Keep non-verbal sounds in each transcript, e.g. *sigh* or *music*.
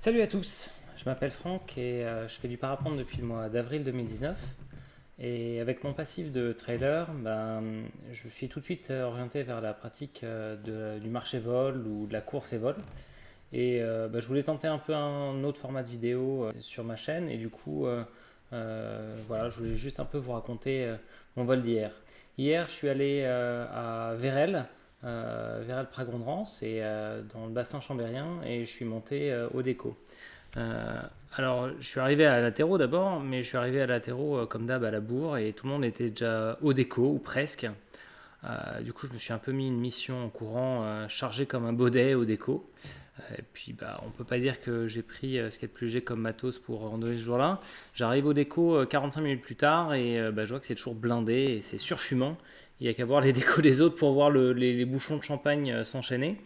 Salut à tous, je m'appelle Franck et euh, je fais du parapente depuis le mois d'avril 2019. Et avec mon passif de trailer, ben, je suis tout de suite euh, orienté vers la pratique euh, du marché vol ou de la course et vol. Et ben, je voulais tenter un peu un autre format de vidéo sur ma chaîne et du coup, voilà, je voulais juste un peu vous raconter mon vol d'hier. Hier, je suis allé à Vérel, euh, vers le Pragondrans et euh, dans le bassin chambérien et je suis monté euh, au déco. alors je suis arrivé à Latéraux d'abord, mais je suis arrivé à Latéraux comme d'hab à la bourre et tout le monde était déjà au déco ou presque. du coup je me suis un peu mis une mission en courant chargé comme un baudet au déco. Et puis, bah, on peut pas dire que j'ai pris ce qui est le plus léger comme matos pour randonner ce jour-là. J'arrive au déco 45 minutes plus tard et bah, je vois que c'est toujours blindé et c'est surfumant. Il n'y a qu'à voir les *laughs* décos des autres pour voir les, bouchons de champagne euh, s'enchaîner.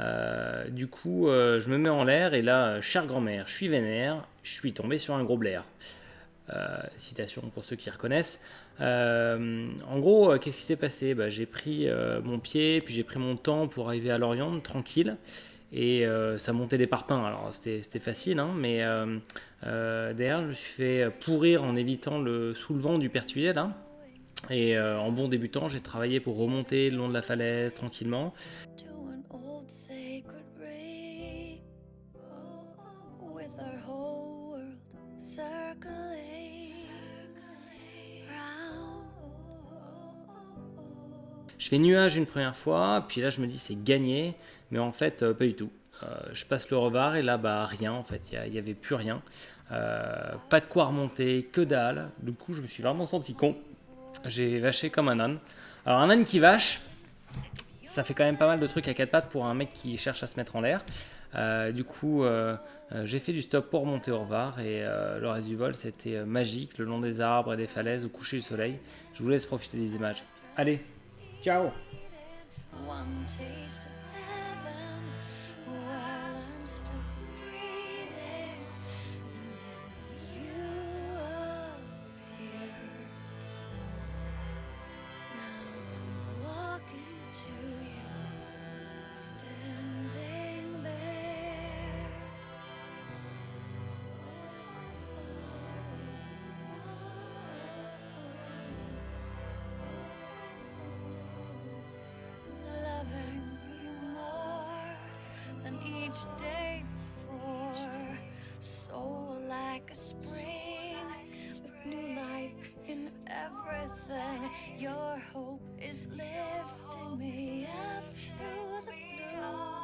Euh, du coup, euh, je me mets en l'air et là, chère grand-mère, je suis vénère, je suis tombé sur un gros blaire. citation pour ceux qui reconnaissent. en gros, qu'est-ce qui s'est passé? Bah, J'ai pris mon pied, puis j'ai pris mon temps pour arriver à Lorient, tranquille. Et ça montait des parpaings, alors c'était facile, hein, mais derrière je me suis fait pourrir en évitant le soulevant du pertuis là. Et euh, en bon débutant, j'ai travaillé pour remonter le long de la falaise tranquillement. Je fais nuage une première fois, puis là je me dis c'est gagné, mais en fait euh, pas du tout. Euh, je passe le revar et là bah rien en fait, il n'y avait plus rien. pas de quoi remonter, que dalle. Du coup je me suis vraiment senti con. J'ai vaché comme un âne. Alors un âne qui vache, ça fait quand même pas mal de trucs à quatre pattes pour un mec qui cherche à se mettre en l'air. Euh, du coup, euh, euh, j'ai fait du stop pour monter au revoir et le reste du vol, c'était magique, le long des arbres et des falaises au coucher du soleil. Je vous laisse profiter des images. Allez, ciao each day before. Soul like a spring with new life in everything. Your hope is lifting me up through the blue